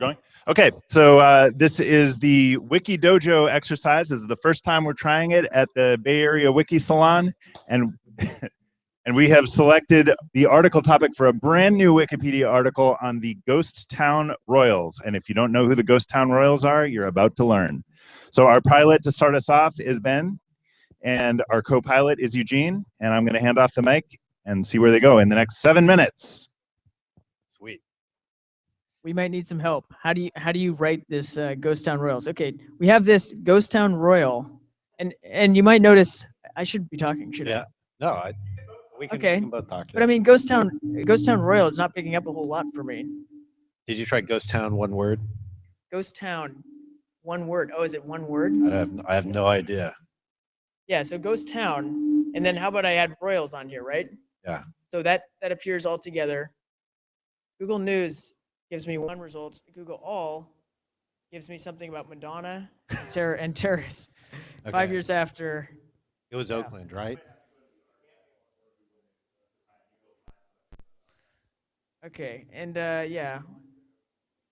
Going? Okay, so uh, this is the Wiki Dojo exercise. This is the first time we're trying it at the Bay Area Wiki Salon, and and we have selected the article topic for a brand new Wikipedia article on the Ghost Town Royals. And if you don't know who the Ghost Town Royals are, you're about to learn. So our pilot to start us off is Ben, and our co-pilot is Eugene, and I'm going to hand off the mic and see where they go in the next seven minutes. We might need some help. How do you how do you write this uh, Ghost Town Royals? Okay, we have this Ghost Town Royal, and and you might notice I should be talking, should Yeah. I? No, I. We can, Okay, we can both talk. But I mean, Ghost Town Ghost Town Royal is not picking up a whole lot for me. Did you try Ghost Town one word? Ghost Town, one word. Oh, is it one word? I have I have no idea. Yeah. So Ghost Town, and then how about I add Royals on here, right? Yeah. So that that appears all together. Google News gives me one result. Google All gives me something about Madonna, terror, and terrorists. Five years after It was yeah. Oakland, right? Okay, and uh, yeah,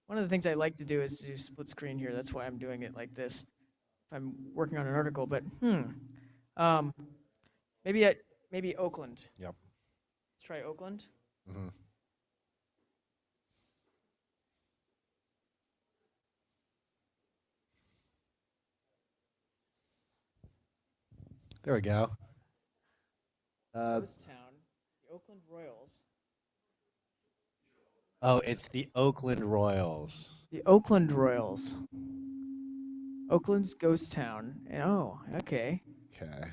one of the things I like to do is to do split screen here. That's why I'm doing it like this. If I'm working on an article, but hmm, um, maybe at maybe Oakland. Yep. Let's try Oakland. hmm There we go. Uh, Ghost Town, the Oakland Royals. oh, it's the Oakland Royals. The Oakland Royals. Oakland's Ghost Town. Oh, okay. Okay.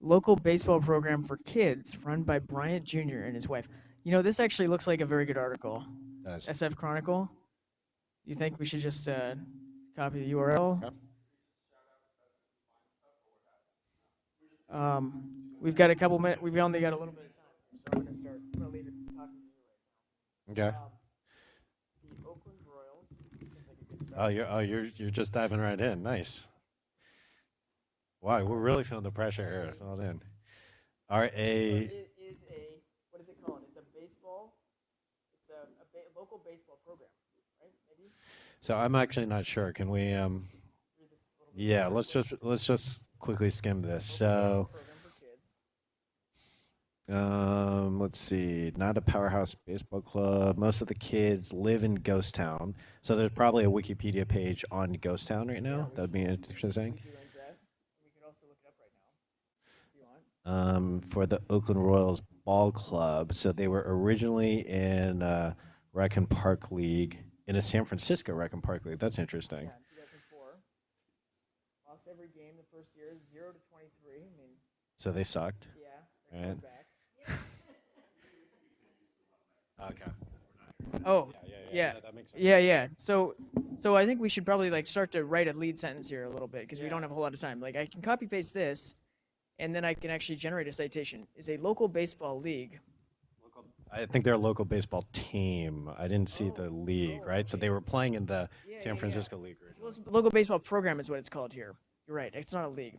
Local baseball program for kids run by Bryant Jr. and his wife. You know, this actually looks like a very good article. Does. SF Chronicle. You think we should just uh, copy the URL? Um, we've got a couple minutes. We've only got a little bit of time, so I'm gonna start. I'm gonna leave it talking to you Okay. right now. Um, the Oakland Royals. Like a good Oh, you're oh you're you're just diving right in. Nice. Wow, we're really feeling the pressure here. Well in. R So A. it is a what is it called? It's a baseball. It's a, a ba- local baseball program, right? Maybe So I'm actually not sure. Can we um? read this a little bit Yeah, let's just let's just quickly skim this. So program for kids. um, let's see. Not a powerhouse baseball club. Most of the kids live in Ghost Town. So there's probably a Wikipedia page on Ghost Town right now. we That would be interesting. We could link that. We could also look it up right now if you want. um, for the Oakland Royals Ball Club. So they were originally in uh, Rec and Park League, in a San Francisco Rec and Park League. That's interesting. Yeah, in 2004. Lost every game the first year, zero to 23. I mean, So they sucked. yeah, they're Right. back. Okay. Oh, Yeah, yeah, that makes sense. yeah, yeah. So, so I think we should probably like start to write a lead sentence here a little bit because we don't have a whole lot of time. Like I can copy paste this, and then I can actually generate a citation. Is a local baseball league. I think they're a local baseball team. I didn't see the oh, league, oh, right? So they were playing in the Yeah, yeah, San yeah. Francisco League. originally. Local baseball program is what it's called here. You're right. It's not a league.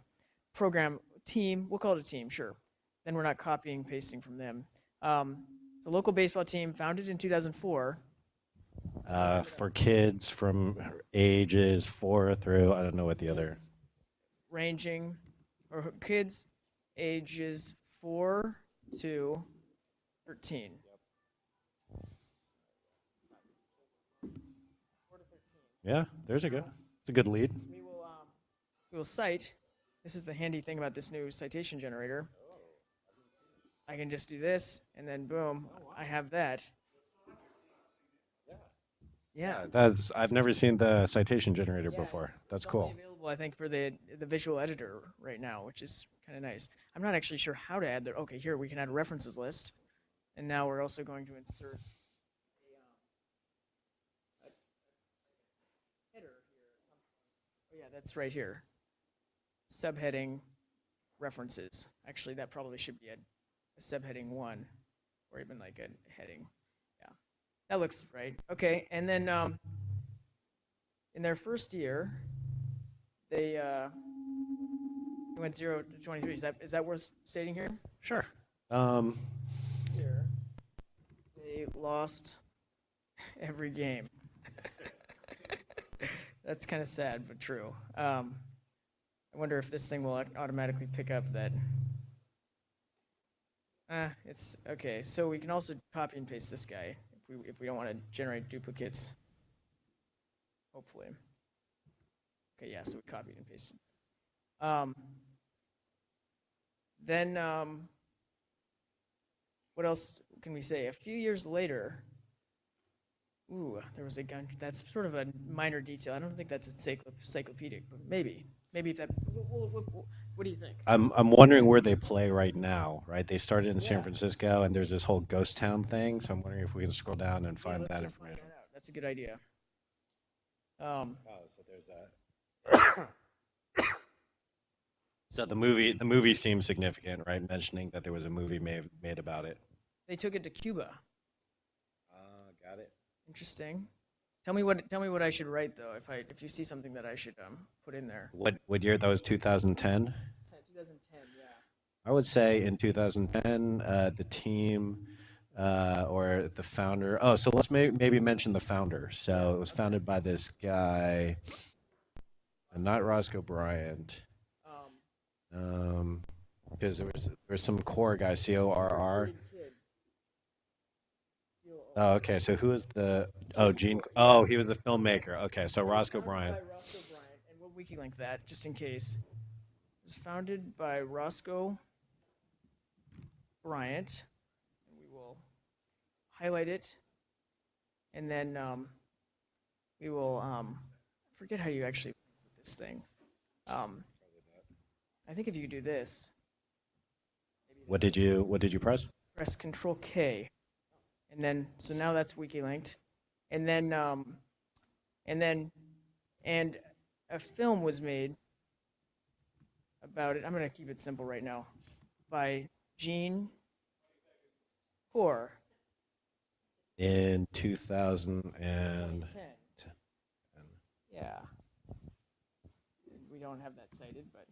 Program team. We'll call it a team. Sure. Then we're not copying pasting from them. Um, so local baseball team founded in 2004. Uh, for kids from ages four through, I don't know what the other. ranging or kids ages 4 to 13 4 to 13 Yeah, there's a good. It's a good lead. We will cite this is the handy thing about this new citation generator i can just do this and then boom i have that yeah Yeah, that's. I've never seen the citation generator Yeah, before. That's it's cool. Available, I think, for the the visual editor right now, which is kind of nice. I'm not actually sure how to add the. Okay, here we can add a references list, and now we're also going to insert um, a header here. Oh yeah, that's right here. Subheading references. Actually, that probably should be a, a subheading one, or even like a heading. Yeah, that looks right. Okay, and then um, in their first year, they uh, went zero to 23. Is that is that worth stating here? Sure. Um, Here, they lost every game. that's kind of sad, but true. Um, I wonder if this thing will automatically pick up that. Ah, it's okay. So we can also copy and paste this guy if we if we don't want to generate duplicates. Hopefully. Okay, yeah. So we copied and pasted. Um, then um, what else can we say? A few years later. Ooh, there was a gun. That's sort of a minor detail. I don't think that's encyclo- encyclopedic, but maybe. Maybe if that. wh- wh- wh- wh- What do you think? I'm I'm wondering where they play right now, right? They started in San Francisco, and there's this whole ghost town thing. So I'm wondering if we can scroll down and find let's that information. that. That's a good idea. Um, Oh, so there's that. so the movie, the movie seems significant, right? Mentioning that there was a movie made made about it. they took it to Cuba. Uh, got it. Interesting. Tell me what. Tell me what I should write though. If I if you see something that I should um put in there. What what year? That was 2010. 2010. Yeah. I would say in 2010, uh, the team uh, or the founder. Oh, so let's may, maybe mention the founder. So it was founded by this guy, uh, not Roscoe Bryant, Um, um, because there was there was some Corr guy, C O R R. Oh, okay. So who is the? Oh, Gene. Oh, he was the filmmaker. Okay, so Roscoe Bryant. Roscoe Bryant, and we'll wiki link that just in case. It was founded by Roscoe Bryant, and we will highlight it, and then um, we will um, forget how you actually put this thing. Um, I think if you do this, What did you What did you press? press Control K, and then so now that's wiki linked, and then um, and then and a film was made about it. I'm gonna keep it simple right now, by Gene Corr. In 2000 and 2010. Yeah. We don't have that cited, but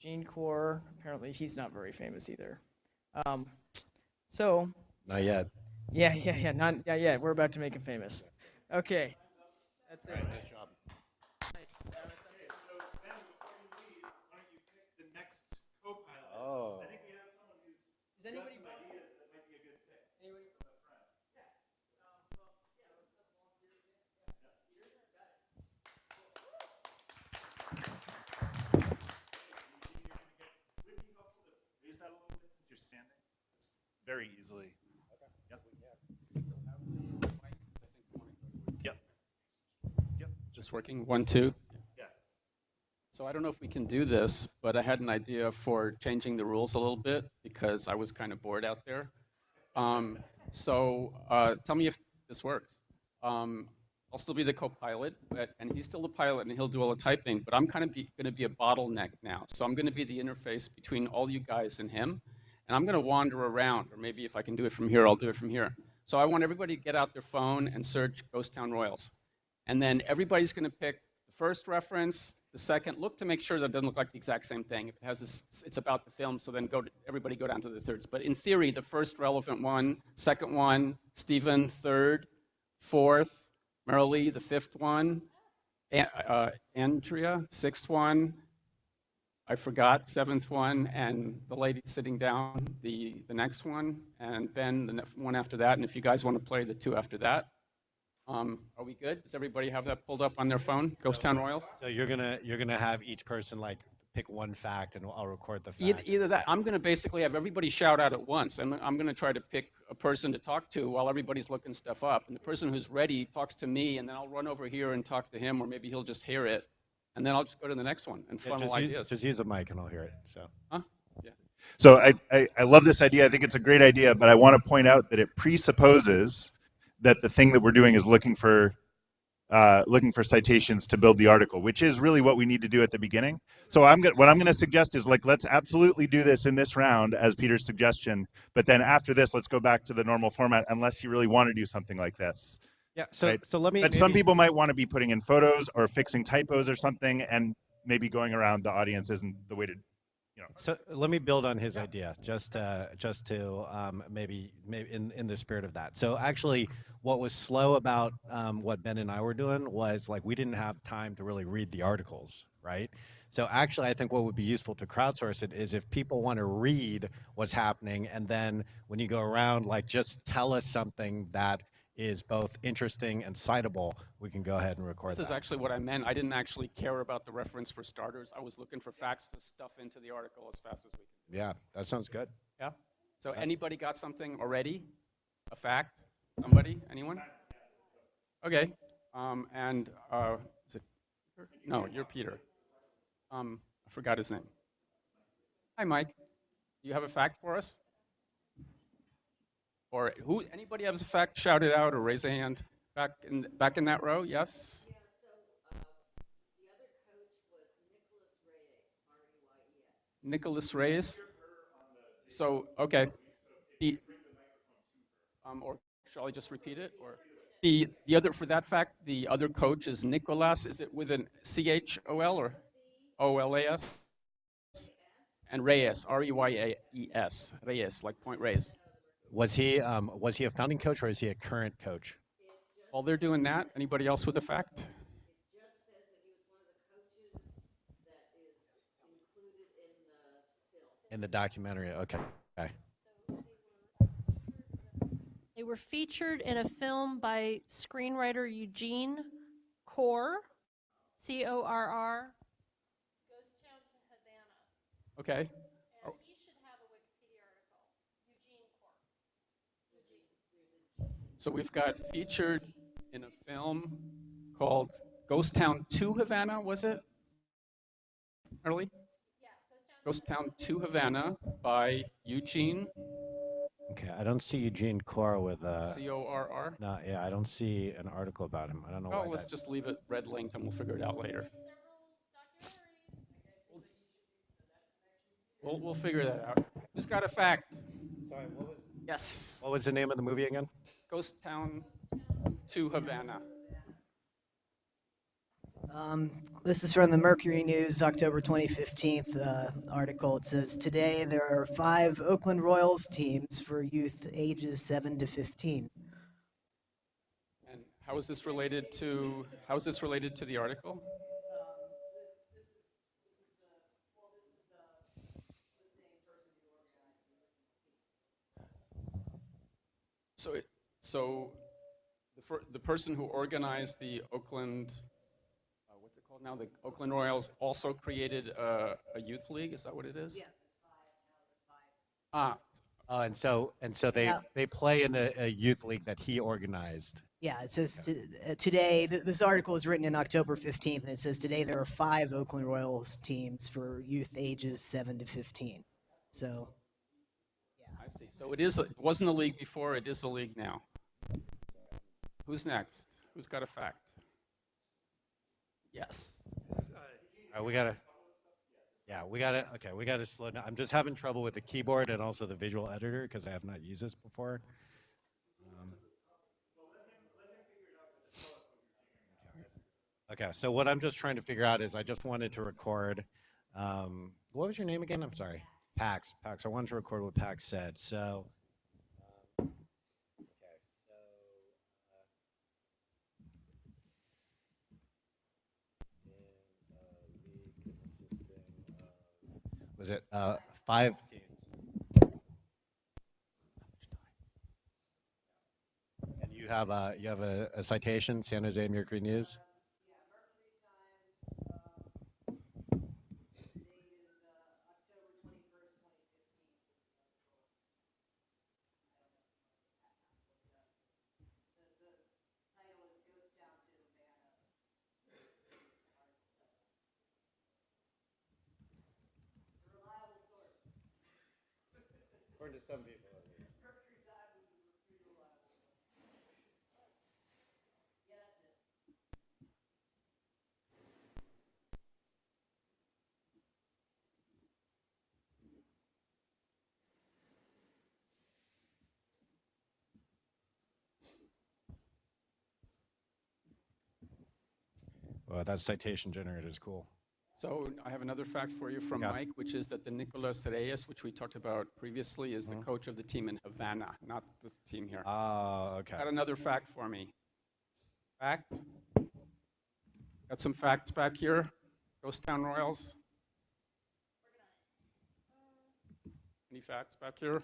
Gene Corr. Apparently, he's not very famous either. Um, so not yet. Yeah, yeah, yeah. Not yeah, yeah. We're about to make him famous. Okay, that's it. Nice job. Nice. Now it's up to- The next co-pilot. Oh. I think we have someone who's Is anybody? got some ideas that might be a good pick. Anybody? Would it be helpful to raise that a little bit since you're standing? It's very easily. Yep. Yep. Just working, one, two. Yeah. So I don't know if we can do this, but I had an idea for changing the rules a little bit because I was kind of bored out there. Um, so uh, tell me if this works. Um, I'll still be the co-pilot, but, and he's still the pilot and he'll do all the typing, but I'm kind of going to be a bottleneck now. So I'm going to be the interface between all you guys and him, and I'm going to wander around, or maybe if I can do it from here, I'll do it from here. So I want everybody to get out their phone and search Ghost Town Royals. And then everybody's going to pick the first reference, the second. Look to make sure that it doesn't look like the exact same thing. If it has this, it's about the film, so then go to, everybody go down to the thirds. But in theory, the first relevant one, second one, Stephen, third, fourth, Merrily, the fifth one, uh, Andrea, sixth one, I forgot, seventh one, and the lady sitting down, the, the next one, and Ben, the one after that, and if you guys want to play the two after that. Um, are we good? Does everybody have that pulled up on their phone? Ghost Town Royals? So you're gonna you're gonna have each person like pick one fact, and I'll record the fact. Either, either that, I'm going to basically have everybody shout out at once, and I'm going to try to pick a person to talk to while everybody's looking stuff up. And the person who's ready talks to me, and then I'll run over here and talk to him, or maybe he'll just hear it, and then I'll just go to the next one and Yeah, funnel just, use, ideas. just use a mic, and I'll hear it. So Yeah. So I, I, I love this idea. I think it's a great idea, but I want to point out that it presupposes that the thing that we're doing is looking for uh, looking for citations to build the article, which is really what we need to do at the beginning. So I'm what I'm going to suggest is like let's absolutely do this in this round as Peter's suggestion, but then after this, let's go back to the normal format unless you really want to do something like this. yeah. So Right. so let me. But some people might want to be putting in photos or fixing typos or something, and maybe going around the audience isn't the way to you know. So let me build on his idea, just uh, just to um, maybe maybe in in the spirit of that. So actually, what was slow about um, what Ben and I were doing was like we didn't have time to really read the articles, right? So actually, I think what would be useful to crowdsource it is if people want to read what's happening, and then when you go around, like just tell us something that is both interesting and citable, we can go ahead and record This that. is actually what I meant. I didn't actually care about the reference for starters. I was looking for facts to stuff into the article as fast as we can. yeah, that sounds good. Yeah? So anybody got something already? A fact? Somebody? Anyone? Okay. Um, and uh, is it? Peter? No, you're Peter. Um, I forgot his name. Hi, Mike. Do you have a fact for us? Or who? Anybody has a fact? Shout it out or raise a hand. Back in back in that row. Yes. Nicholas Reyes. So okay. The, um, or shall I just repeat it? Or the the other for that fact, the other coach is Nicholas. Is it with an C H O L or O L A S? And Reyes, R E Y A E S, Reyes, like Point Reyes. Was he um, was he a founding coach or is he a current coach? While they're doing that, anybody else with a fact? In the documentary, okay. okay. They were featured in a film by screenwriter Eugene Corr, C O R R. Ghost Town to Havana. Okay. And he should have a Wikipedia article. Eugene Corr. So we've got featured in a film called Ghost Town to Havana, was it? Early? Yeah, Ghost Town to Havana by Eugene, Okay, I don't see Eugene Corr with uh C O R R. no, yeah, I don't see an article about him. I don't know Oh, why let's that. just leave it red linked and we'll figure it out later. We'll, we'll figure that out. Who's got a fact? Sorry, what was, Yes. what was the name of the movie again? Ghost Town to Havana. Um, this is from the Mercury News, October 2015 uh, article. It says today there are five Oakland Royals teams for youth ages 7 to 15. And how is this related to, how is this related to the article? So, it, so the, fir- the person who organized the Oakland, uh, what's it called now? The Oakland Royals also created a, a youth league. Is that what it is? Yeah. Ah, Oh, and so and so they Yeah. they play in a, a youth league that he organized. Yeah, it says t- uh, today, th- this article was written in October 15th, and it says today there are five Oakland Royals teams for youth ages 7 to 15. So, Yeah. I see. So it is. A, it wasn't a league before. It is a league now. Who's next? Who's got a fact? Yes. All right, we gotta. Yeah, we gotta. Okay, we gotta slow down. I'm just having trouble with the keyboard and also the visual editor because I have not used this before. Um, Okay, so what I'm just trying to figure out is I just wanted to record. Um, what was your name again? I'm sorry. Pax. Pax. I wanted to record what Pax said. So. um, okay, so, uh, in a league consisting of- Was it uh, five teams? And you have a you have a, a citation, San Jose Mercury News. Some people, at least. Well, that citation generator is cool. So I have another fact for you from Yeah. Mike, which is that the Nicolas Reyes, which we talked about previously, is the mm-hmm. coach of the team in Havana, not the team here. Oh, okay. Got another fact for me. Fact? Got some facts back here. Ghost Town Royals. Any facts back here?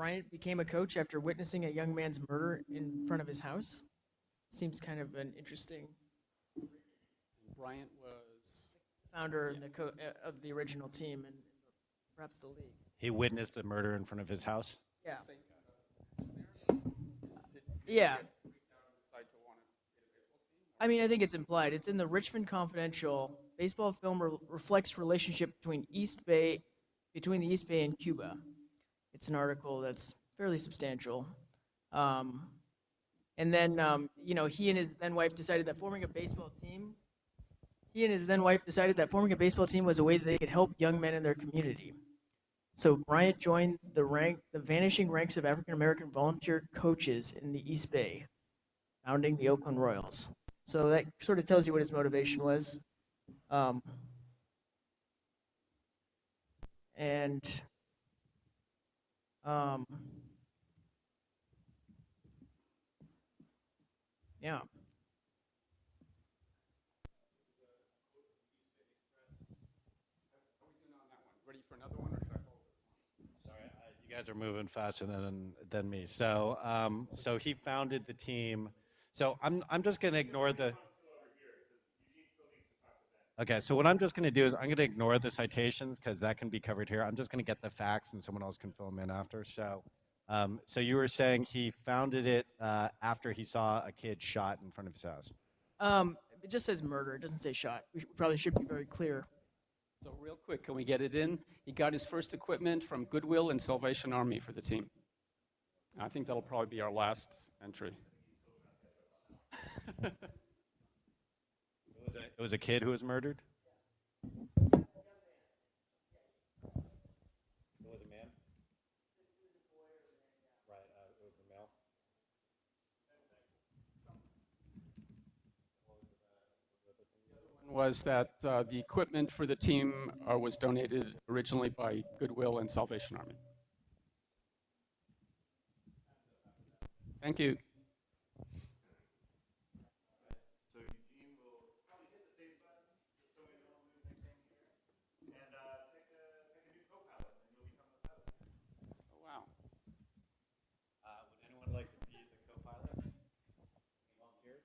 Bryant became a coach after witnessing a young man's murder in front of his house. Seems kind of an interesting Bryant was. founder and the co- uh, of the original team and perhaps the league. He witnessed a murder in front of his house. Yeah. Same. Yeah. Decide to want to get a baseball team? I mean, I think it's implied. It's in the Richmond Confidential. Baseball film re- reflects relationship between East Bay, between the East Bay and Cuba. It's an article that's fairly substantial. Um, and then, um, you know, he and his then wife decided that forming a baseball team. He and his then wife decided that forming a baseball team was a way that they could help young men in their community. So Bryant joined the rank, the vanishing ranks of African American volunteer coaches in the East Bay, founding the Oakland Royals. So that sort of tells you what his motivation was. Um, and um, yeah. Ready for another one, or should I hold this? Sorry, I- you guys are moving faster than than me. So, um, so he founded the team. So I'm I'm just gonna ignore the. Okay, so what I'm just gonna do is I'm gonna ignore the citations because that can be covered here. I'm just gonna get the facts and someone else can fill them in after. So, um, so you were saying he founded it uh, after he saw a kid shot in front of his house. Um, it just says murder. It doesn't say shot. We probably should be very clear. So real quick, can we get it in? He got his first equipment from Goodwill and Salvation Army for the team. I think that'll probably be our last entry. It was a, it was a kid who was murdered. It was a man. Right, uh, it was a male. Was that uh, the equipment for the team uh, was donated originally by Goodwill and Salvation Army. Thank you. So Eugene will probably hit the save button, just so we don't lose anything here. And uh, pick, a, pick a new co-pilot, and you'll become the pilot. Oh, wow. Uh, would anyone like to be the co-pilot? Any volunteers?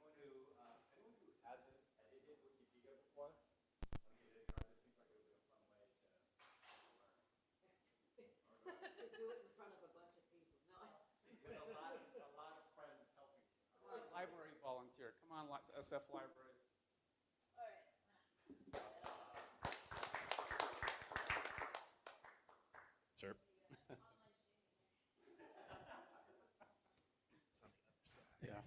Anyone who, uh, anyone who hasn't edited Wikipedia before? Want me to try? This seems like it would be a fun way to With a lot of, a lot of friends helping you. Library volunteer. Come on, li- SF Library. Sure. Yeah.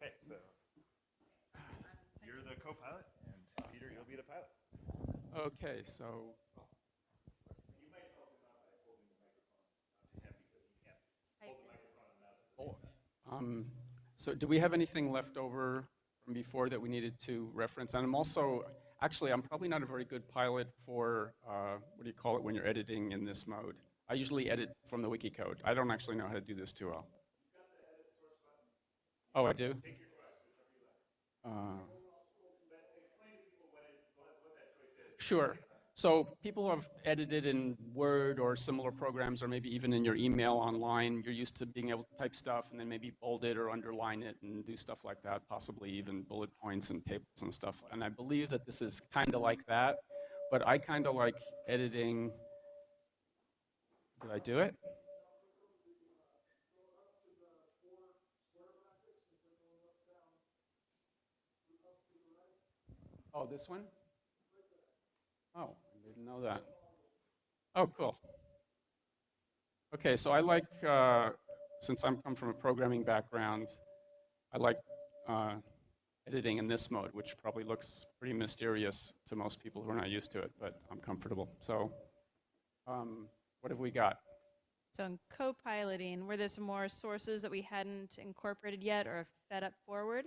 Okay, so you're the co-pilot, and Peter, you'll be the pilot. Okay, so. Oh, Um, so do we have anything left over from before that we needed to reference? And I'm also, actually, I'm probably not a very good pilot for, uh, what do you call it when you're editing in this mode? I usually edit from the wiki code. I don't actually know how to do this too well. Oh, I do? Uh, Sure. So people have edited in Word or similar programs, or maybe even in your email online. You're used to being able to type stuff and then maybe bold it or underline it and do stuff like that, possibly even bullet points and tables and stuff. And I believe that this is kind of like that, but I kind of like editing. Did I do it? Oh, this one? Oh, didn't know that. Oh, cool. Okay, so I like, uh, since I'm come from a programming background, I like uh, editing in this mode, which probably looks pretty mysterious to most people who are not used to it, but I'm comfortable. So, um, What have we got? So in co-piloting, were there some more sources that we hadn't incorporated yet or fed up forward?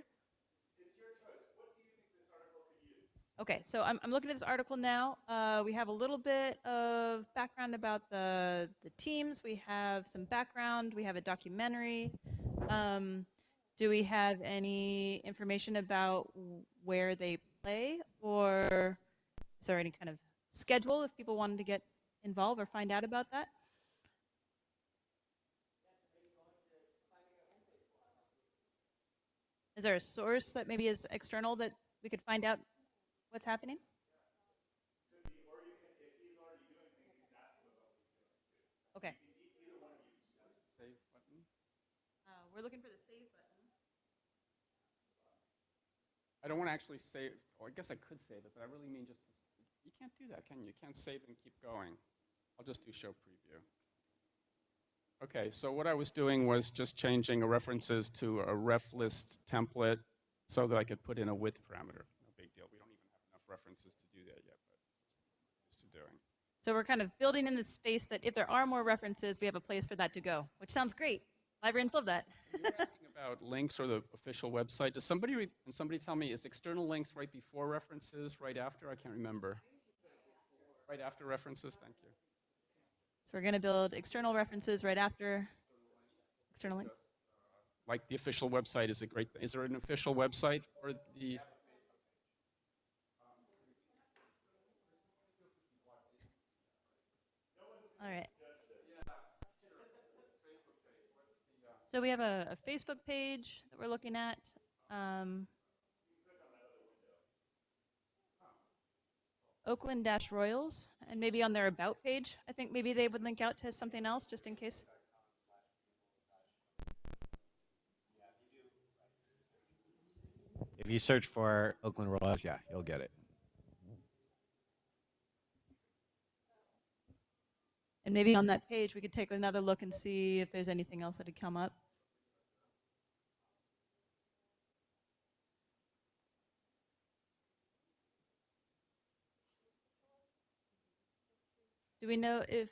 Okay, so I'm, I'm looking at this article now. Uh, we have a little bit of background about the, the teams. We have some background. We have a documentary. Um, do we have any information about where they play? Or is there any kind of schedule if people wanted to get involved or find out about that? Is there a source that maybe is external that we could find out what's happening? Okay. Uh, we're looking for the save button. I don't want to actually save, or I guess I could save it, but I really mean just, to, you can't do that, can you? You can't save and keep going. I'll just do show preview. Okay, so what I was doing was just changing references to a ref list template so that I could put in a width parameter. No big deal. We don't even have enough references to do that yet, but to doing. So we're kind of building in the space that if there are more references, we have a place for that to go, which sounds great. Librarians love that. You were asking about links or the official website. Does somebody, can somebody tell me, is external links right before references, right after? I can't remember. Right after references, thank you. So we're going to build external references right after external links. Like the official website is a great, is there an official website for the? All right. So we have a, a Facebook page that we're looking at. Um, Oakland Dash Royals, and maybe on their About page, I think maybe they would link out to something else just in case. If you search for Oakland Royals, yeah, you'll get it. And maybe on that page, we could take another look and see if there's anything else that had come up. Do we know if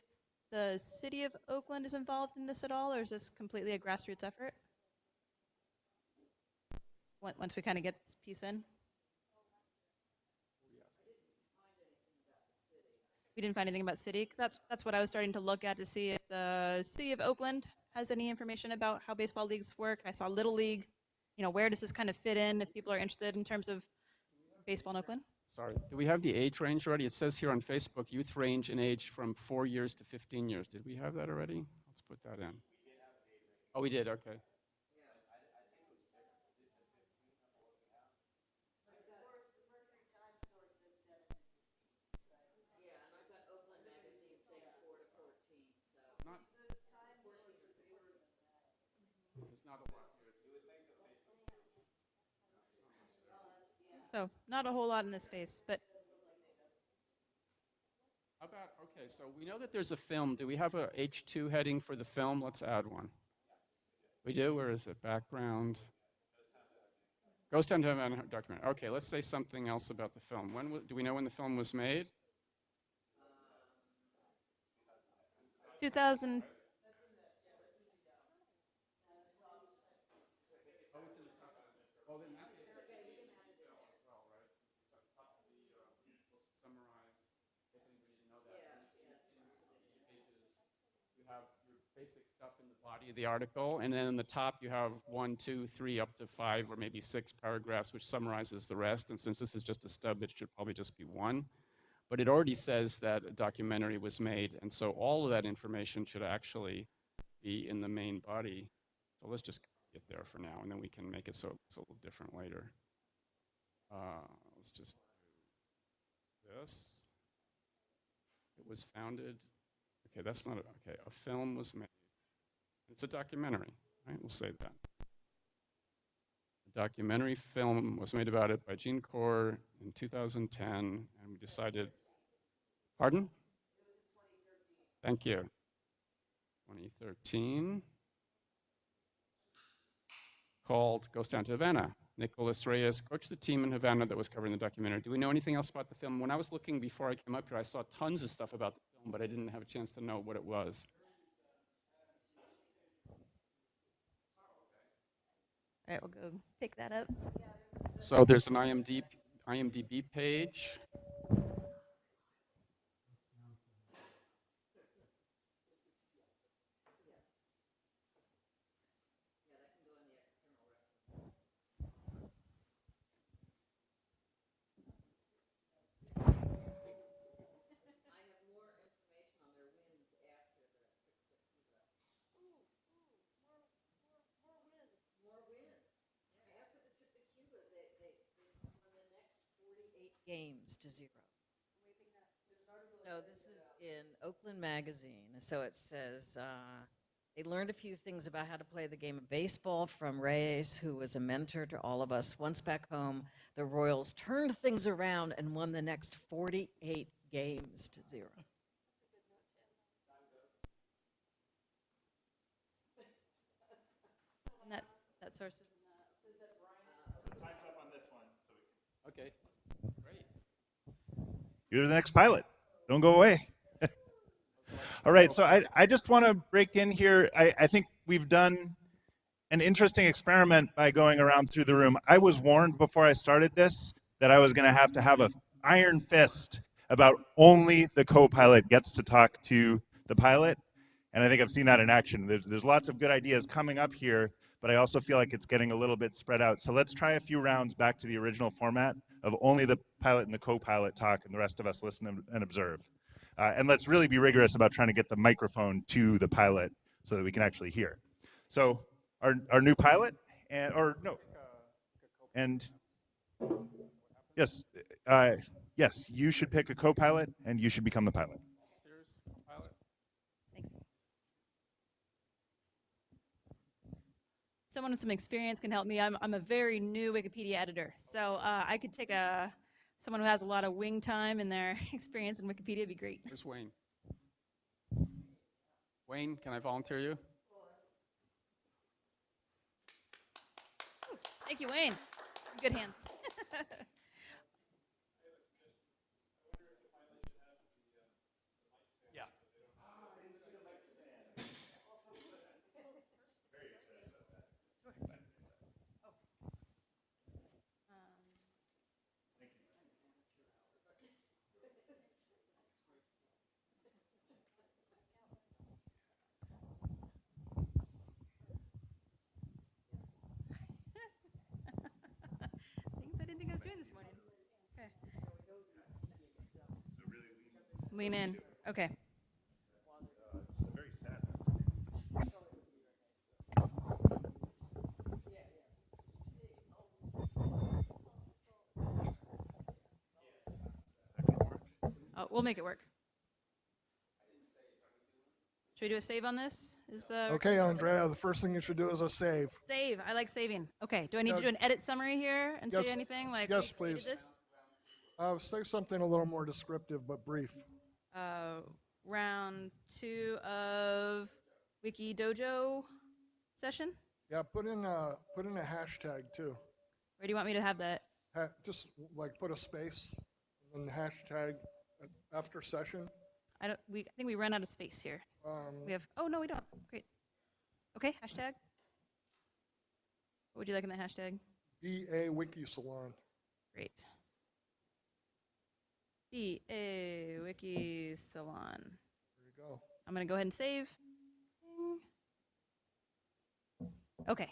the city of Oakland is involved in this at all, or is this completely a grassroots effort? Once we kind of get this piece in? We didn't find anything about City. That's, that's what I was starting to look at to see if the city of Oakland has any information about how baseball leagues work. I saw Little League. You know, where does this kind of fit in if people are interested in terms of baseball in Oakland? Sorry, do we have the age range already? It says here on Facebook, youth range in age from four years to 15 years. Did we have that already? Let's put that in. Oh, we did, okay. Not- There's not a lot here. So not a whole lot in this space, but How about, okay, so we know that there's a film. Do we have a H2 heading for the film? Let's add one. We do? Where is it? Background. Ghost Town document. Okay, let's say something else about the film. When, do we know when the film was made? 2000, You have your basic stuff in the of the article, and then in the top you have one, two, three, up to five, or maybe six paragraphs, which summarizes the rest. And since this is just a stub, it should probably just be one. But it already says that a documentary was made, and so all of that information should actually be in the main body. So let's just get there for now, and then we can make it so it's a little different later. Uh, let's just do this. It was founded Okay, that's not, a- okay, a film was made. It's a documentary, right? We'll say that. A documentary film was made about it by Gene Corr in 2010, and we decided, pardon? Thank you. 2013, called Ghost Town to Havana. Nicholas Reyes coached the team in Havana that was covering the documentary. Do we know anything else about the film? When I was looking before I came up here, I saw tons of stuff about the film, but I didn't have a chance to know what it was. All right, we'll go pick that up. So there's an IMDb, IMDb page. Games to zero. So this is in Oakland Magazine. So it says, uh, they learned a few things about how to play the game of baseball from Reyes, who was a mentor to all of us. Once back home, the Royals turned things around and won the next 48 games to zero. That, that source was Okay, great. You're the next pilot. Don't go away. All right, so I, I just want to break in here. I, I think we've done an interesting experiment by going around through the room. I was warned before I started this that I was going to have to have an iron fist about only the co-pilot gets to talk to the pilot. And I think I've seen that in action. There's, there's lots of good ideas coming up here, but I also feel like it's getting a little bit spread out. So let's try a few rounds back to the original format of only the pilot and the co-pilot talk and the rest of us listen and, observe. Uh, and let's really be rigorous about trying to get the microphone to the pilot so that we can actually hear. So our, our new pilot, and or no, and yes, uh, yes, you should pick a co-pilot and you should become the pilot. Here's pilot. Thanks. Someone with some experience can help me. I'm, I'm a very new Wikipedia editor, so uh, I could take a someone who has a lot of wing time and their experience in Wikipedia would be great. Where's Wayne? Wayne, can I volunteer you? Thank you, Wayne. Good hands. Things I didn't think I was doing this morning. Okay. Lean in. Okay. Oh, we'll make it work. Should we do a save on this? Is the Okay, Andrea, the first thing you should do is a save. save? I like saving. Okay. Do I need to do an edit summary here and say Yes. anything like? Yes, please. Uh, say something a little more descriptive but brief. Uh, round two of Wiki Dojo session. Yeah, put in a, put in a hashtag too. Where do you want me to have that? Ha- just like put a space and then hashtag after session. I don't. We I think we ran out of space here. Um, We have. Oh no, we don't. Great. Okay. Hashtag. What would you like in the hashtag? BA Wiki Salon. Great. B A Wiki Salon. There you go. I'm gonna go ahead and save. Okay.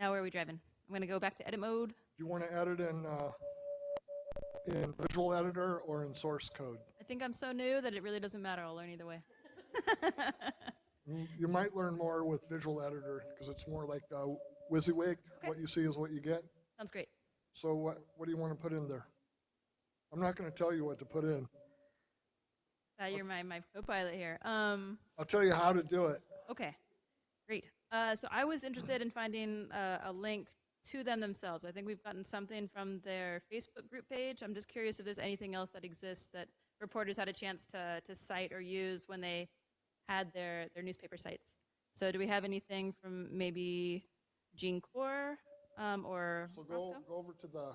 Now where are we driving? I'm gonna go back to edit mode. Do you want to edit in uh, in Visual Editor or in source code? I think I'm so new that it really doesn't matter. I'll learn either way. You, you might learn more with Visual Editor because it's more like uh, WYSIWYG. Okay. What you see is what you get. Sounds great. So what what do you want to put in there? I'm not going to tell you what to put in. Uh, you're my, my co-pilot here. Um, I'll tell you how to do it. okay, great. Uh, so I was interested in finding uh, a link to them themselves. I think we've gotten something from their Facebook group page. I'm just curious if there's anything else that exists that reporters had a chance to, to cite or use when they had their, their newspaper sites. So do we have anything from maybe Gene Corr um, or So go, Roscoe? go over to the,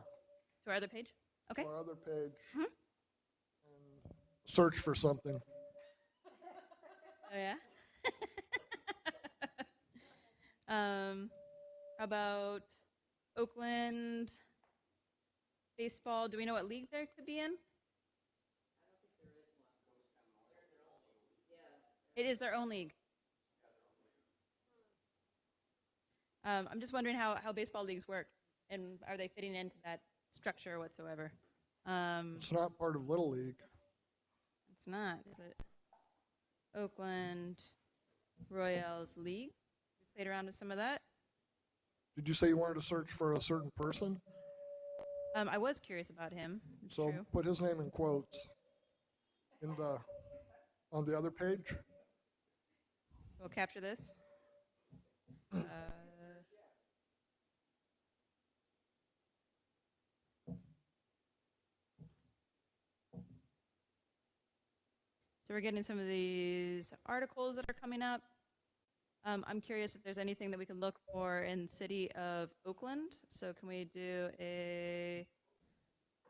To our other page? Okay. to our other page. Mhm. and Search for something. Oh yeah. um, about Oakland baseball? Do we know what league there could be in? It is their own league. Um, I'm just wondering how, how baseball leagues work, and are they fitting into that structure whatsoever? Um, It's not part of Little League. it's not, is it? Oakland Royals League. We played around with some of that. Did you say you wanted to search for a certain person? Um, I was curious about him. It's So true. put his name in quotes in the, on the other page. We'll capture this. Uh, So we're getting some of these articles that are coming up. Um, I'm curious if there's anything that we can look for in city of Oakland. So can we do a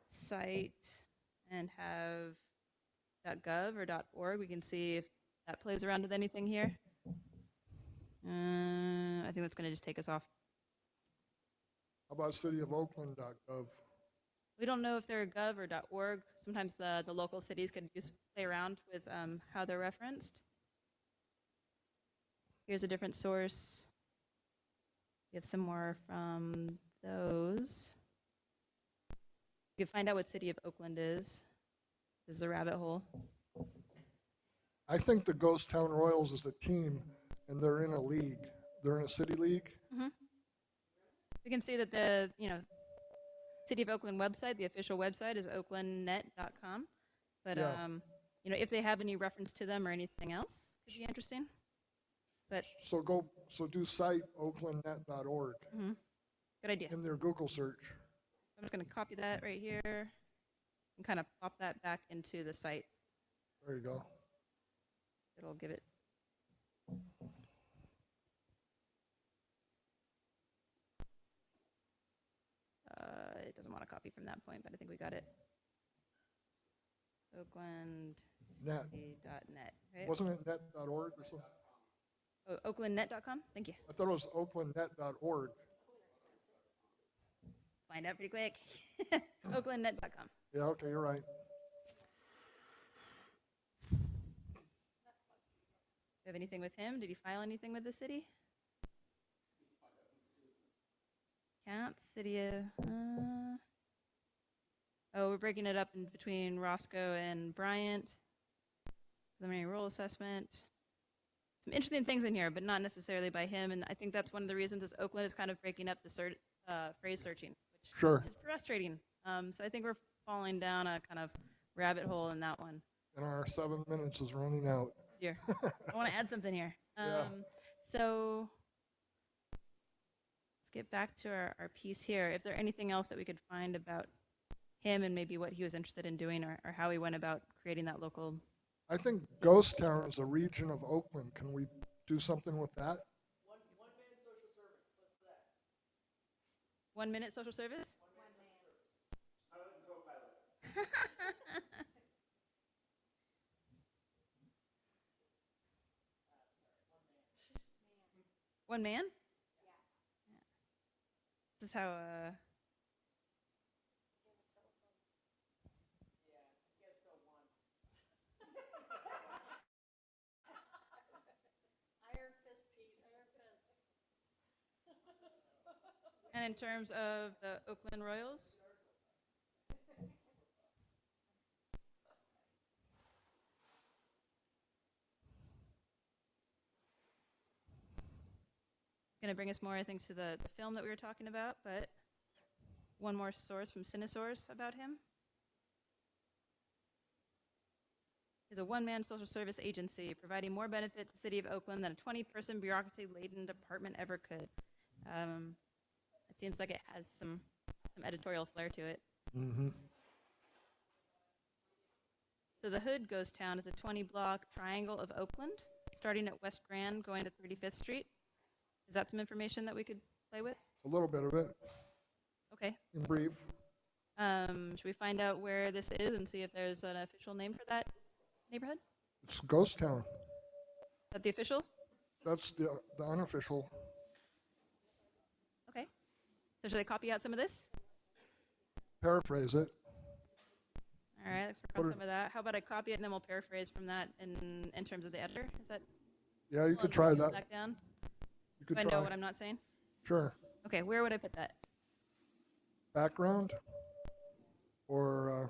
site and have .gov or .org? We can see if that plays around with anything here. Uh, I think that's going to just take us off. How about cityofoakland.gov? We don't know if they're gov or .org. Sometimes the, the local cities can just play around with um, how they're referenced. Here's a different source. We have some more from those. You can find out what city of Oakland is. This is a rabbit hole. I think the Ghost Town Royals is a team and they're in a league. They're in a city league. We can see that the, you know, City of Oakland website, the official website is oaklandnet.com. But, Yeah. um, you know, if they have any reference to them or anything else, could be interesting. But, So go, so do site oaklandnet.org mhm, good idea. in their Google search. I'm just going to copy that right here and kind of pop that back into the site. There you go. It'll give it. Uh, it doesn't want to copy from that point, but I think we got it. Oakland Net. net, right? Wasn't it net.org or something? Oh, oaklandnet.com? Thank you. I thought it was oaklandnet.org. Find out pretty quick. oaklandnet.com. Yeah, okay, you're right. Do you have anything with him? Did he file anything with the city? City of. Uh, oh, we're breaking it up in between Roscoe and Bryant. Preliminary role assessment. Some interesting things in here, but not necessarily by him. And I think that's one of the reasons is Oakland is kind of breaking up the uh, phrase searching, which Sure. is frustrating. Um, so I think we're falling down a kind of rabbit hole in that one. And our seven minutes is running out. Here, I want to add something here. Um, Yeah. So get back to our, our piece here. Is there anything else that we could find about him and maybe what he was interested in doing or, or how he went about creating that local? I think Ghost Town is a region of Oakland. Can we do something with that? One minute social service? One man. One man? This is how, uh. And in terms of the Oakland Royals? Going to bring us more, I think, to the, the film that we were talking about, but one more source from Cinesource about him. Is a one-man social service agency providing more benefit to the city of Oakland than a 20-person bureaucracy-laden department ever could. Um, it seems like it has some, some editorial flair to it. Mm-hmm. So the Hood Ghost Town is a 20-block triangle of Oakland, starting at West Grand, going to 35th Street. Is that some information that we could play with? A little bit of it, Okay. in brief. Um, should we find out where this is and see if there's an official name for that neighborhood? It's Ghost Town. Is that the official? That's the, the unofficial. Okay. So should I copy out some of this? Paraphrase it. All right, let's work on some of that. How about I copy it and then we'll paraphrase from that in, in terms of the editor? Is that? Yeah, you could try that. Back down? You could Do I know try. what I'm not saying? Sure. Okay, where would I put that? Background or, uh,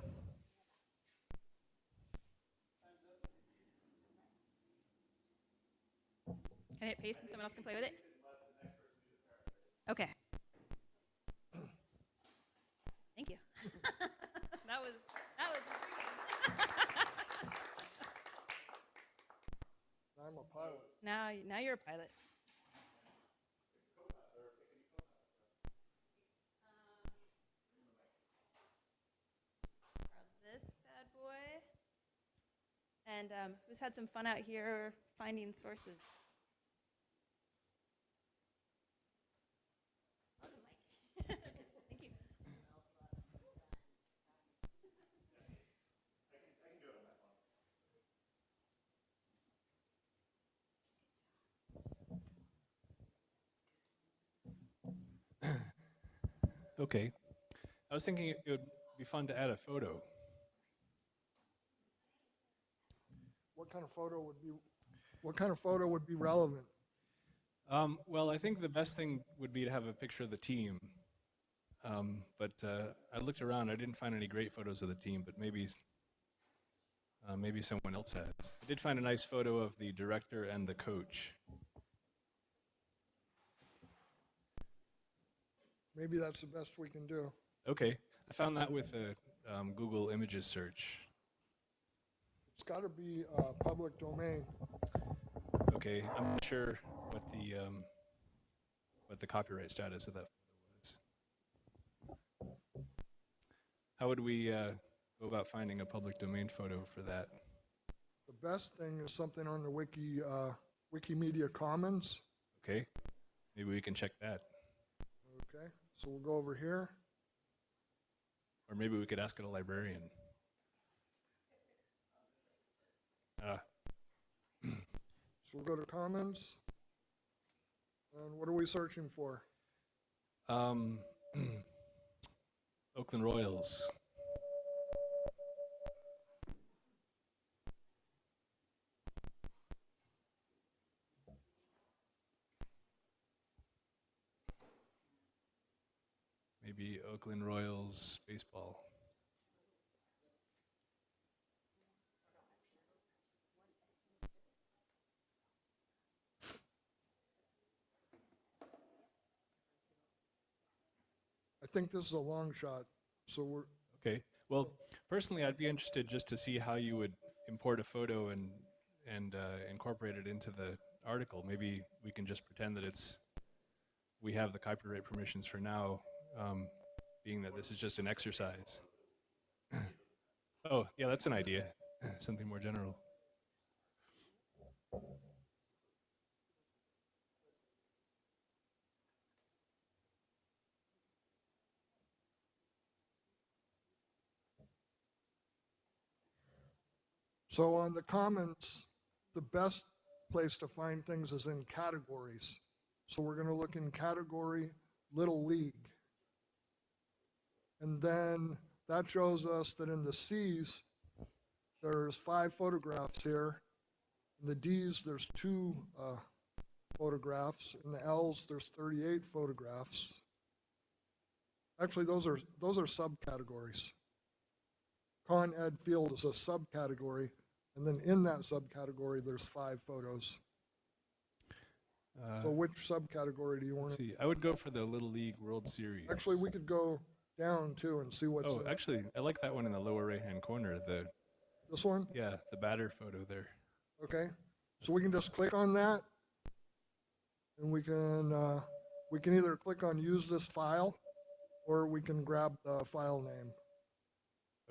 Can I hit paste and someone else can play with it? Okay. Thank you. that was that was. I'm a pilot. now now you're a pilot. Grab This bad boy. And um, who's had some fun out here finding sources? Okay. I was thinking it would be fun to add a photo. What kind of photo would be, what kind of photo would be relevant? Um, well, I think the best thing would be to have a picture of the team. Um, but uh, I looked around. I didn't find any great photos of the team, but maybe uh, maybe someone else has. I did find a nice photo of the director and the coach. Maybe that's the best we can do. Okay, I found that with a um, Google Images search. It's got to be uh, public domain. Okay, I'm not sure what the um, what the copyright status of that was. How would we uh, go about finding a public domain photo for that? The best thing is something on the wiki, uh, Wikimedia Commons. Okay, maybe we can check that, Okay, so we'll go over here. or maybe we could ask a librarian. Uh, So we'll go to Commons. And what are we searching for? um, Oakland Royals. Maybe Oakland Royals baseball. Think this is a long shot, so we're, Okay. Well, personally, I'd be interested just to see how you would import a photo and and uh, incorporate it into the article. Maybe we can just pretend that it's we have the copyright permissions for now, um, being that this is just an exercise. oh, yeah, that's an idea. Something more general. So on the Commons, the best place to find things is in categories. So we're going to look in category Little League. And then that shows us that in the C's, there's five photographs here. In the D's, there's two uh, photographs. In the L's, there's 38 photographs. Actually, those are those are subcategories. Con Ed Field is a subcategory, and then in that subcategory, there's five photos. Uh, So which subcategory do you want let's see. I would go for the Little League World Series. Actually, we could go down too and see what's Oh, in actually, I like that one in the lower right-hand corner. The this one. yeah, the batter photo there. Okay, so we can just click on that, and we can uh, we can either click on use this file, or we can grab the file name.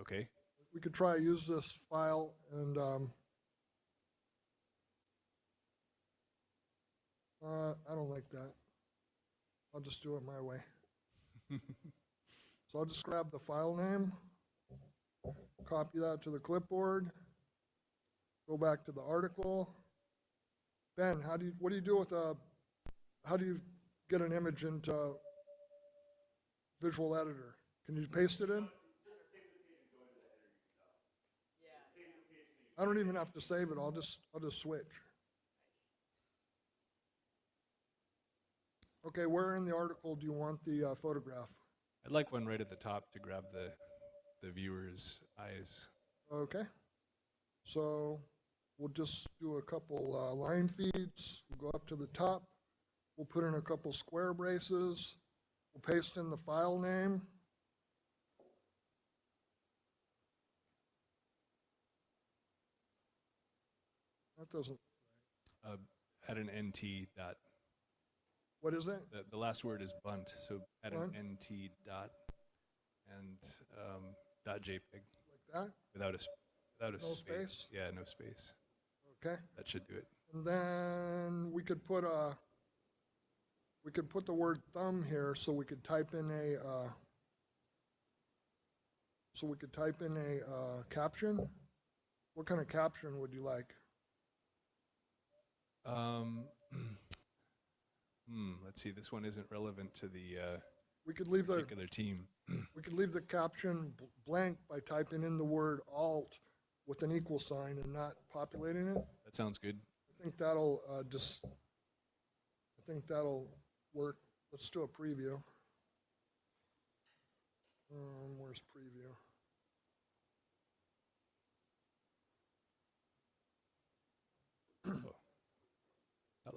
Okay. We could try to use this file and um, uh, I don't like that. I'll just do it my way. So I'll just grab the file name, copy that to the clipboard, go back to the article. Ben, how do you, what do you do with a, how do you get an image into Visual Editor? Can you paste it in? I don't even have to save it, I'll just, I'll just switch. Okay, where in the article do you want the uh, photograph? I'd like one right at the top to grab the, the viewer's eyes. Okay, so we'll just do a couple uh, line feeds, we'll go up to the top, we'll put in a couple square braces, we'll paste in the file name. That doesn't, Uh, add an NT dot. what is that? The, the last word is bunt, so add Bunt? an NT dot and um, dot JPEG Like that, without a without a No space. space? Yeah, no space. okay? That should do it. And then we could put a, we could put the word thumb here, so we could type in a, uh, so we could type in a, uh, caption. What kind of caption would you like? Um, hmm, let's see. This one isn't relevant to the uh, We could leave the, particular team. we could leave the caption bl- blank by typing in the word alt with an equal sign and not populating it. That sounds good. I think that'll, uh, just, I think that'll work. Let's do a preview. Um, where's preview?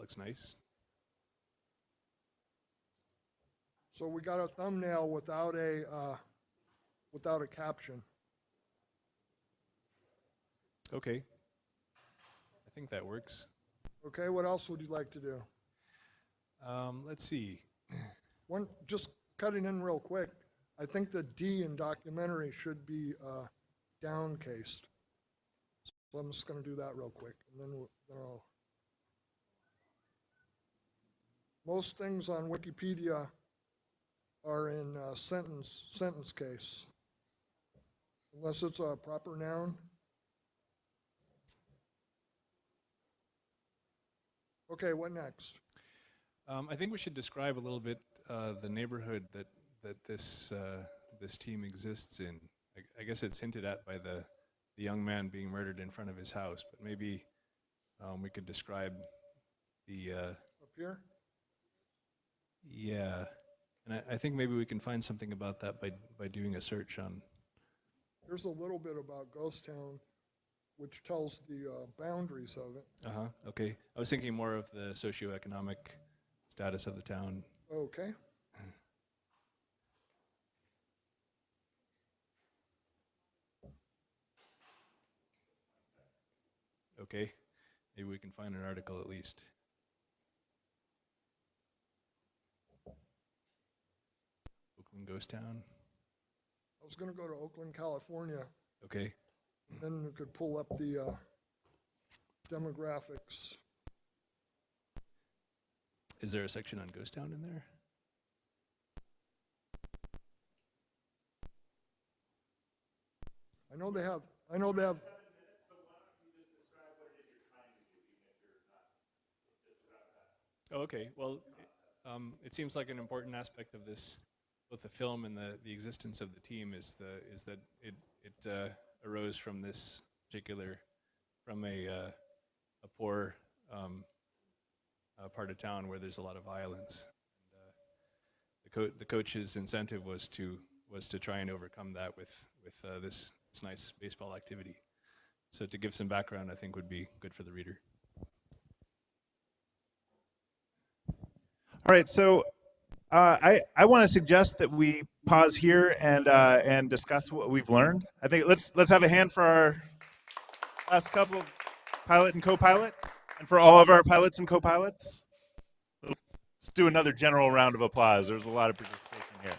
Looks nice. So we got a thumbnail without a, uh, without a caption. Okay. I think that works. Okay, what else would you like to do? Um, let's see. One, just cutting in real quick, I think the D in documentary should be, uh, downcased. So I'm just gonna do that real quick, and then, we'll- then I'll. Most things on Wikipedia are in, uh, sentence, sentence case. Unless it's a proper noun. Okay, what next? Um, I think we should describe a little bit uh, the neighborhood that that this uh, this team exists in. I, I guess it's hinted at by the the young man being murdered in front of his house, but maybe um, we could describe the uh, Up here? Yeah. And I, I think maybe we can find something about that by by doing a search on. There's a little bit about Ghost Town, which tells the uh, boundaries of it. Uh huh. Okay. I was thinking more of the socioeconomic status of the town. Okay. Okay. Maybe we can find an article at least. Oakland Ghost Town. I was gonna go to Oakland, California, Okay. then we could pull up the uh, demographics. Is there a section on Ghost Town in there? I know they have, I know they have, Oh, okay. Well, it- um, it seems like an important aspect of this, both the film and the, the existence of the team, is the is that it it uh, arose from this particular, from a uh, a poor um, uh, part of town where there's a lot of violence. And, uh, the co- the coach's incentive was to was to try and overcome that with with uh, this this nice baseball activity. So to give some background, I think would be good for the reader. All right, so uh, I I want to suggest that we pause here and uh, and discuss what we've learned. I think let's let's have a hand for our last couple of pilot and co-pilot, and for all of our pilots and co-pilots. Let's do another general round of applause. There's a lot of participation here.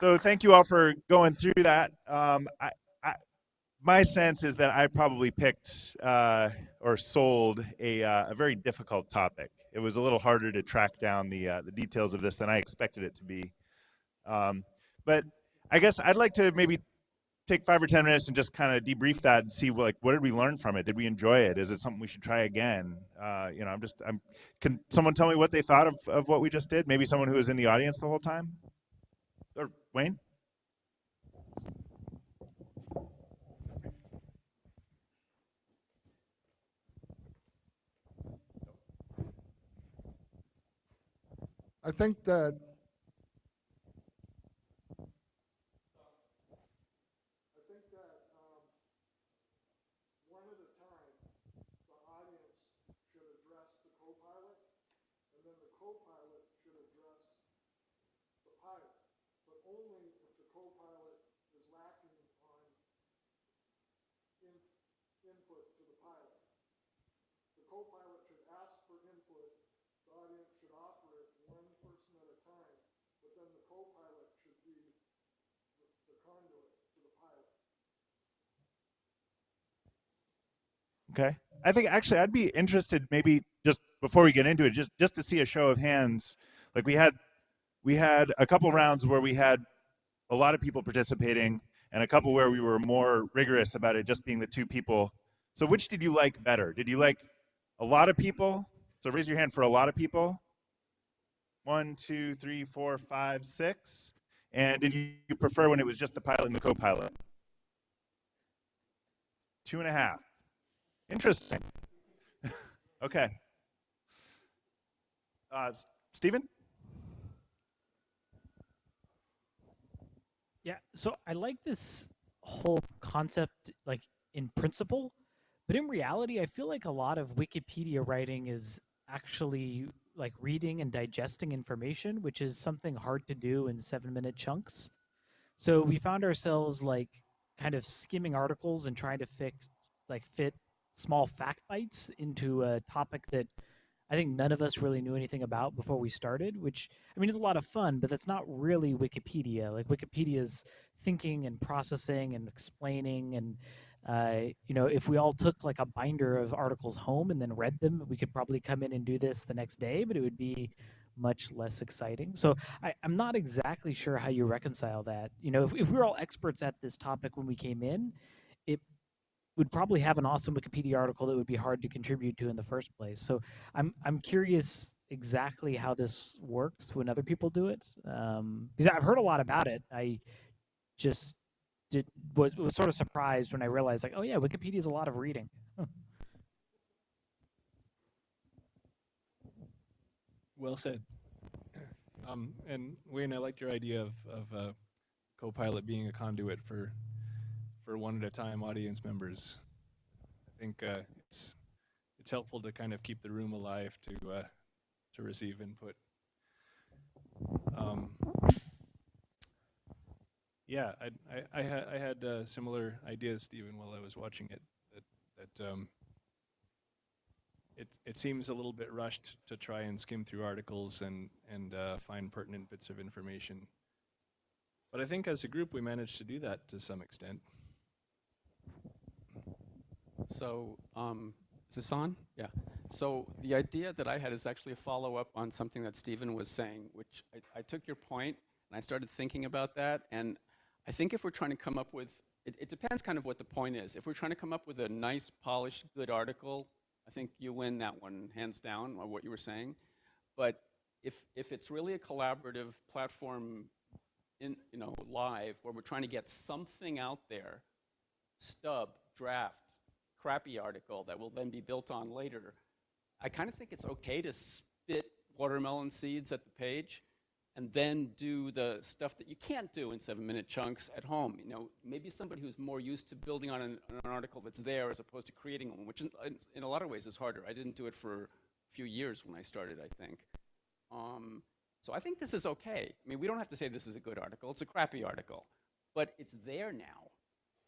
So thank you all for going through that. Um, I, I, my sense is that I probably picked uh, or sold a, uh, a very difficult topic. It was a little harder to track down the uh, the details of this than I expected it to be. Um, but I guess I'd like to maybe take five or ten minutes and just kind of debrief that and see like what did we learn from it? Did we enjoy it? Is it something we should try again? Uh, you know, I'm just I'm. Can someone tell me what they thought of of what we just did? Maybe someone who was in the audience the whole time, or Wayne. I think that I think that um, one at a time, the audience should address the co-pilot, and then the co-pilot should address the pilot, but only if the co-pilot is lacking on in, input to the pilot. The co-pilot should ask for input, the audience should offer it one person at a time, but then the co-pilot should be the, the conduit to the pilot. Okay. I think actually I'd be interested maybe just before we get into it, just just to see a show of hands. Like we had we had a couple rounds where we had a lot of people participating and a couple where we were more rigorous about it just being the two people. So which did you like better? Did you like a lot of people? So raise your hand for a lot of people. One, two, three, four, five, six. And did you prefer when it was just the pilot and the co-pilot? Two and a half. Interesting. okay. Uh, Stephen? Yeah, so I like this whole concept, like in principle, but in reality, I feel like a lot of Wikipedia writing is actually like reading and digesting information, which is something hard to do in seven minute chunks. So we found ourselves like kind of skimming articles and trying to fix, like, fit small fact bites into a topic that I think none of us really knew anything about before we started, which I mean is a lot of fun, but that's not really Wikipedia. Like Wikipedia's thinking and processing and explaining and uh, you know, if we all took like a binder of articles home and then read them, we could probably come in and do this the next day, but it would be much less exciting. So I, I'm not exactly sure how you reconcile that. You know, if, if we're all experts at this topic when we came in, would probably have an awesome Wikipedia article that would be hard to contribute to in the first place. So I'm I'm curious exactly how this works when other people do it um, because I've heard a lot about it. I just did was was sort of surprised when I realized like oh yeah Wikipedia is a lot of reading. Well said. Um, and Wayne, I liked your idea of, of uh, Copilot being a conduit for for one at a time audience members. I think uh, it's it's helpful to kind of keep the room alive to uh, to receive input. Um, yeah, I I, I, ha I had uh, similar ideas, Stephen, while I was watching it. That that um, it it seems a little bit rushed to try and skim through articles and and uh, find pertinent bits of information. But I think as a group we managed to do that to some extent. So, um, is this on? Yeah. So the idea that I had is actually a follow-up on something that Stephen was saying, which I, I, took your point and I started thinking about that. And I think if we're trying to come up with, it, it depends kind of what the point is. If we're trying to come up with a nice, polished, good article, I think you win that one hands down, or what you were saying. But if, if it's really a collaborative platform in, you know, live, where we're trying to get something out there, stub, draft, crappy article that will then be built on later, I kind of think it's okay to spit watermelon seeds at the page and then do the stuff that you can't do in seven minute chunks at home. You know, maybe somebody who's more used to building on an, an article that's there as opposed to creating one, which in, in, a lot of ways is harder. I didn't do it for a few years when I started, I think. Um, so I think this is okay. I mean, we don't have to say this is a good article. It's a crappy article. But it's there now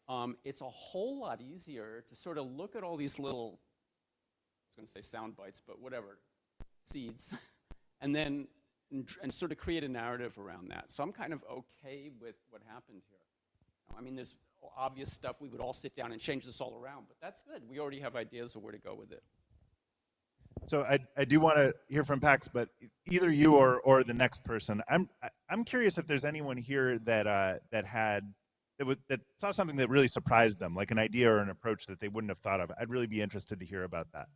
um, it's a whole lot easier to sort of look at all these little, I was going to say sound bites, but whatever, seeds, and then and, and, sort of create a narrative around that. So I'm kind of okay with what happened here. I mean, there's obvious stuff, we would all sit down and change this all around. But that's good. We already have ideas of where to go with it. So I, I do want to hear from Pax, but either you or, or the next person, I'm I'm curious if there's anyone here that uh, that had that, would, that saw something that really surprised them, like an idea or an approach that they wouldn't have thought of. I'd really be interested to hear about that.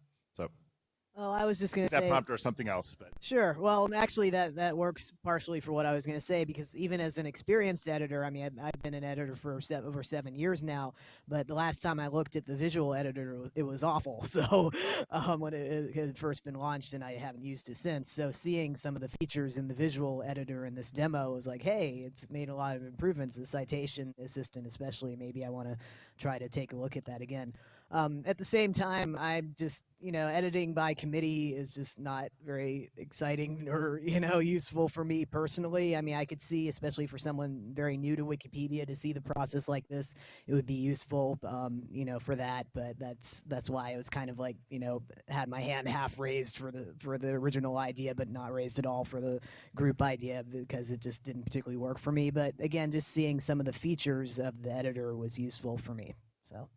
Oh, I was just gonna say that prompt or something else, but Sure. Well, actually, that that works partially for what I was going to say because even as an experienced editor, I mean, I've, I've been an editor for se- over seven years now. But the last time I looked at the visual editor, it was, it was awful. So um, when it, it had first been launched, and I haven't used it since. So seeing some of the features in the visual editor in this demo was like, hey, it's made a lot of improvements. The citation assistant, especially, maybe I want to try to take a look at that again. Um, at the same time, I'm just, you know, editing by committee is just not very exciting or, you know, useful for me personally. I mean, I could see, especially for someone very new to Wikipedia, to see the process like this, it would be useful, um, you know, for that. But that's that's why I was kind of like, you know, had my hand half raised for the for the original idea, but not raised at all for the group idea because it just didn't particularly work for me. But again, just seeing some of the features of the editor was useful for me. So.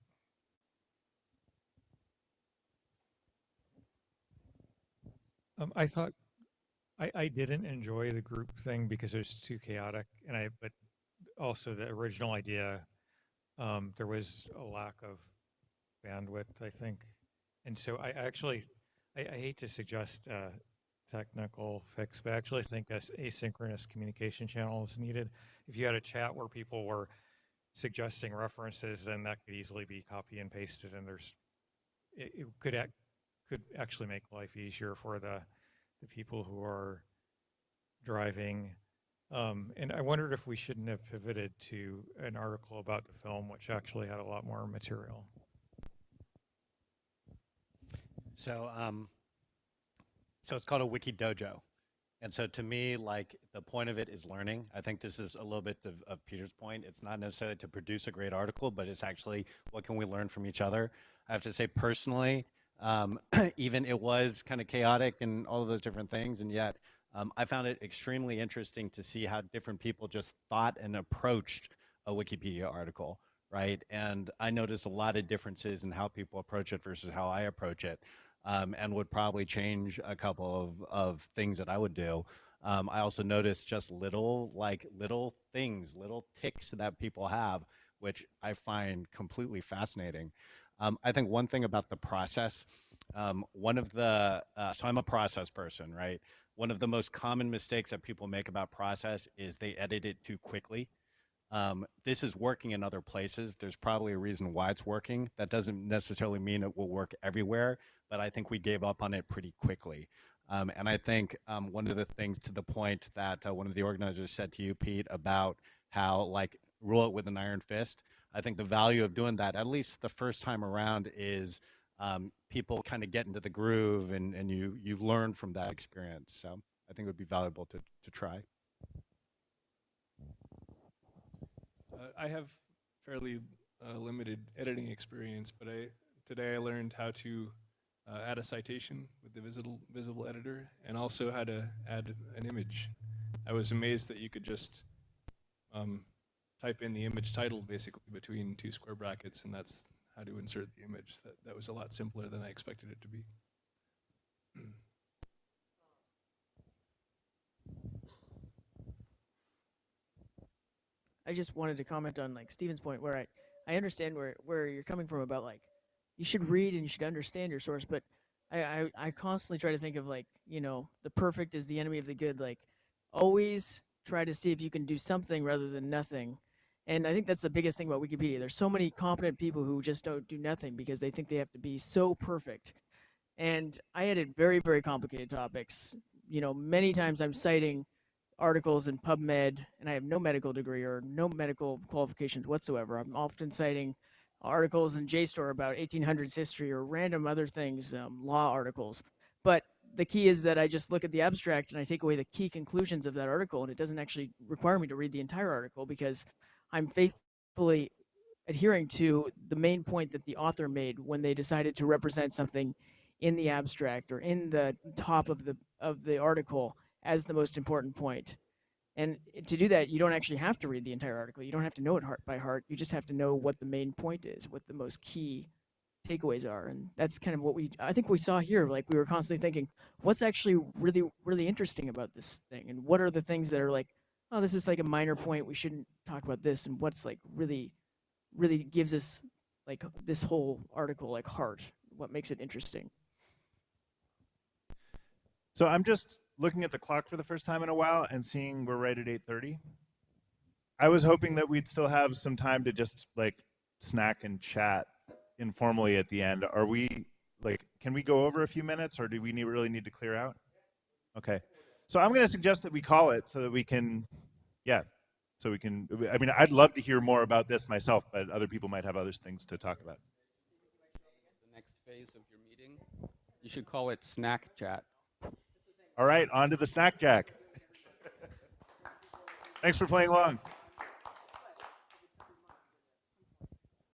Um, I thought I, I didn't enjoy the group thing because it was too chaotic, and I but also the original idea, um, there was a lack of bandwidth, I think, and so I actually I, I hate to suggest technical fix, but I actually think as asynchronous communication channel is needed. If you had a chat where people were suggesting references, then that could easily be copy and pasted, and there's it, it could act could actually make life easier for the the people who are driving. Um, and I wondered if we shouldn't have pivoted to an article about the film, which actually had a lot more material. So, um, so it's called a wiki dojo. And so to me, like the point of it is learning. I think this is a little bit of, of Peter's point. It's not necessarily to produce a great article, but it's actually what can we learn from each other. I have to say personally, um, even it was kind of chaotic and all of those different things, and yet um, I found it extremely interesting to see how different people just thought and approached a Wikipedia article, right? And I noticed a lot of differences in how people approach it versus how I approach it, um, and would probably change a couple of, of things that I would do. Um, I also noticed just little, like little things, little ticks that people have, which I find completely fascinating. Um, I think one thing about the process, um, one of the, uh, so I'm a process person, right? One of the most common mistakes that people make about process is they edit it too quickly. Um, this is working in other places. There's probably a reason why it's working. That doesn't necessarily mean it will work everywhere, but I think we gave up on it pretty quickly. Um, and I think um, one of the things to the point that uh, one of the organizers said to you, Pete, about how like rule it with an iron fist. I think the value of doing that, at least the first time around, is um, people kind of get into the groove and, and you you learn from that experience. So I think it would be valuable to, to try. Uh, I have fairly uh, limited editing experience, but I today I learned how to uh, add a citation with the visible visible editor, and also how to add an image. I was amazed that you could just um, type in the image title basically between two square brackets, and that's how to insert the image. That that was a lot simpler than I expected it to be. I just wanted to comment on like Steven's point where I, I understand where, where you're coming from about like you should read and you should understand your source, but I, I, I constantly try to think of like, you know, the perfect is the enemy of the good. Like always try to see if you can do something rather than nothing. And I think that's the biggest thing about Wikipedia. There's so many competent people who just don't do nothing because they think they have to be so perfect. And I edit very, very complicated topics. You know, many times I'm citing articles in PubMed, and I have no medical degree or no medical qualifications whatsoever. I'm often citing articles in JSTOR about 1800s history or random other things, um, law articles. But the key is that I just look at the abstract and I take away the key conclusions of that article, and it doesn't actually require me to read the entire article because I'm faithfully adhering to the main point that the author made when they decided to represent something in the abstract or in the top of the of the article as the most important point. And to do that, you don't actually have to read the entire article. You don't have to know it heart by heart. You just have to know what the main point is, what the most key takeaways are. And that's kind of what we, I think we saw here. Like we were constantly thinking, what's actually really, really interesting about this thing? And what are the things that are like, oh, this is like a minor point. We shouldn't talk about this. And what's like really, really gives us like this whole article like heart, what makes it interesting. So I'm just looking at the clock for the first time in a while and seeing we're right at 8:30. I was hoping that we'd still have some time to just like snack and chat informally at the end. Are we like can we go over a few minutes or do we need, really need to clear out? Okay. So I'm going to suggest that we call it so that we can yeah, so we can I mean I'd love to hear more about this myself, but other people might have other things to talk about. The next phase of your meeting, you should call it snack chat. All right, on to the snack jack. Thanks for playing along.